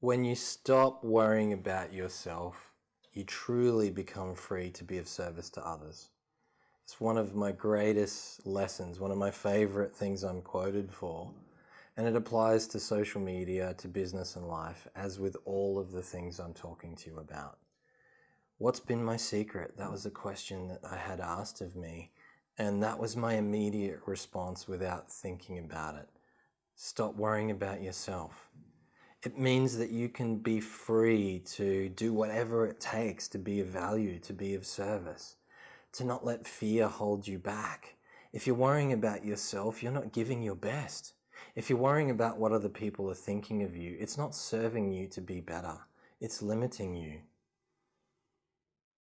When you stop worrying about yourself, you truly become free to be of service to others. It's one of my greatest lessons, one of my favorite things I'm quoted for. And it applies to social media, to business and life, as with all of the things I'm talking to you about. What's been my secret? That was a question that I had asked of me. And that was my immediate response without thinking about it. Stop worrying about yourself. It means that you can be free to do whatever it takes to be of value, to be of service, to not let fear hold you back. If you're worrying about yourself, you're not giving your best. If you're worrying about what other people are thinking of you, it's not serving you to be better. It's limiting you.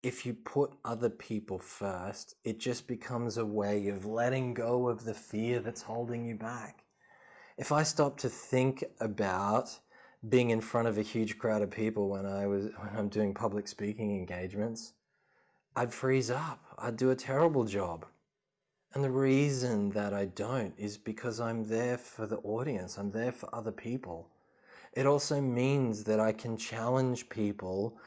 If you put other people first, it just becomes a way of letting go of the fear that's holding you back. If I stop to think about being in front of a huge crowd of people when I was when I'm doing public speaking engagements, I'd freeze up. I'd do a terrible job. And the reason that I don't is because I'm there for the audience. I'm there for other people. It also means that I can challenge people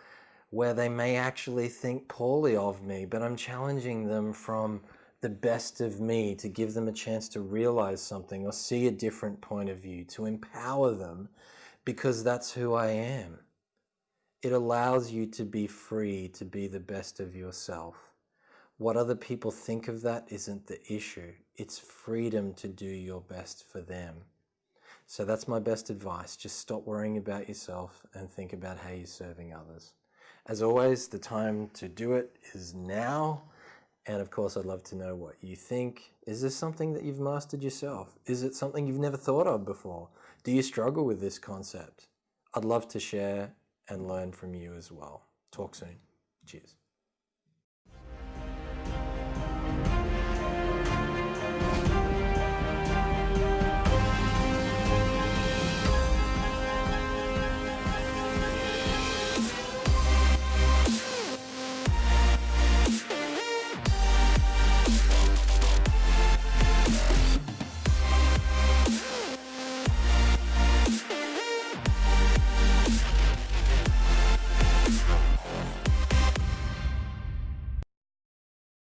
where they may actually think poorly of me, but I'm challenging them from the best of me to give them a chance to realize something or see a different point of view, to empower them because that's who I am. It allows you to be free to be the best of yourself. What other people think of that isn't the issue. It's freedom to do your best for them. So that's my best advice. Just stop worrying about yourself and think about how you're serving others. As always, the time to do it is now. And of course, I'd love to know what you think. Is this something that you've mastered yourself? Is it something you've never thought of before? Do you struggle with this concept? I'd love to share and learn from you as well. Talk soon. Cheers.